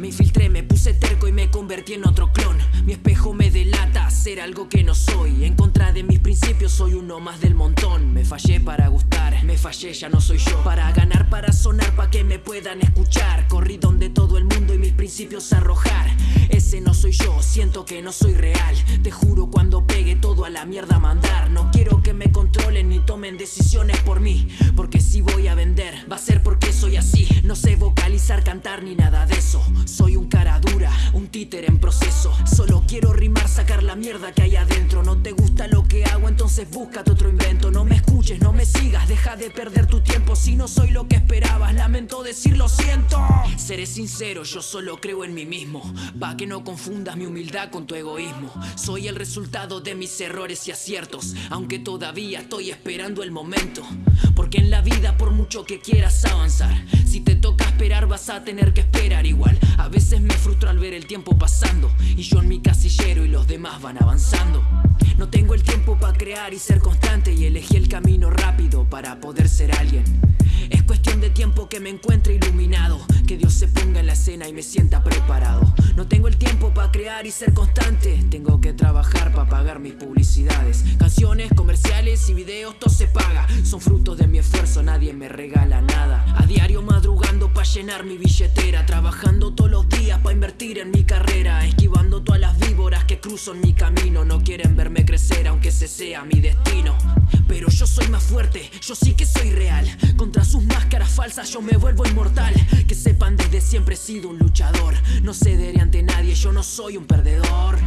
me infiltré, me puse terco y me convertí en otro clon. Mi espejo me delata ser algo que no soy. En contra de mis principios soy uno más del montón. Me fallé para gustar, me fallé, ya no soy yo. Para ganar, para sonar, para que me puedan escuchar. Corrí donde todo el mundo y mis principios arrojar. Ese no soy yo, siento que no soy real. Te juro cuando pegue todo a la mierda mandar. No quiero que me controlen ni tomen decisiones por mí Porque si voy a va a ser porque soy así. No sé vocalizar, cantar ni nada de eso. Soy un cara dura, un títer en proceso. Solo quiero rimar, la mierda que hay adentro. No te gusta lo que hago, entonces búscate otro invento. No me escuches, no me sigas, deja de perder tu tiempo. Si no soy lo que esperabas, lamento decir lo siento. Seré sincero, yo solo creo en mí mismo. Pa' que no confundas mi humildad con tu egoísmo. Soy el resultado de mis errores y aciertos Aunque todavía estoy esperando el momento. Porque en la vida por mucho que quieras avanzar Si vas a tener que esperar igual. A veces me frustro al ver el tiempo pasando Y yo en mi casillero y los demás van avanzando. No tengo el tiempo para crear y ser constante Y elegí el camino rápido para poder ser alguien. Es cuestión de tiempo que me encuentre iluminado Que Dios se ponga en la escena y me sienta preparado. No tengo el tiempo para crear y ser constante. Tengo que trabajar para pagar mis publicidades. Canciones, comerciales y videos, todo se paga. Son frutos de mi esfuerzo, nadie me regala nada. A diario madrugando para llenar mi billetera. Trabajando todos los días para invertir en mi carrera. Esquivando todas las víboras que cruzo mi camino. No quieren verme crecer aunque ese sea mi destino. Pero yo soy más fuerte, yo sí que soy real yo me vuelvo inmortal. Que sepan desde siempre he sido un luchador. No cederé ante nadie, yo no soy un perdedor.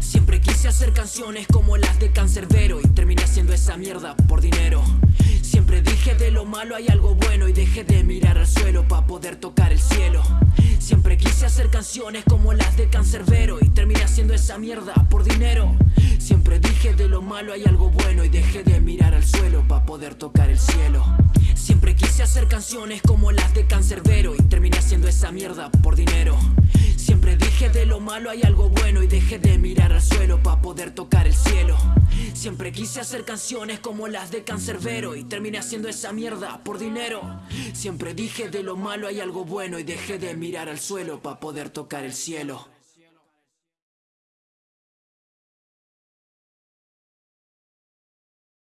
Siempre quise hacer canciones como las de Cancerbero Y terminé haciendo esa mierda por dinero. Siempre dije de lo malo hay algo bueno Y dejé de mirar al suelo para poder tocar el cielo. Siempre quise hacer canciones como las de Cancerbero Y terminé haciendo esa mierda por dinero. Siempre dije de lo malo hay algo bueno Y dejé de mirar al suelo para poder tocar el cielo Siempre quise hacer canciones como las de Cancerbero Y terminé haciendo esa mierda por dinero. Siempre dije de lo malo hay algo bueno Y dejé de mirar al suelo para poder tocar el cielo Siempre quise hacer canciones como las de Cancerbero Y terminé haciendo esa mierda por dinero. Siempre dije de lo malo hay algo bueno Y dejé de mirar al suelo para poder tocar el cielo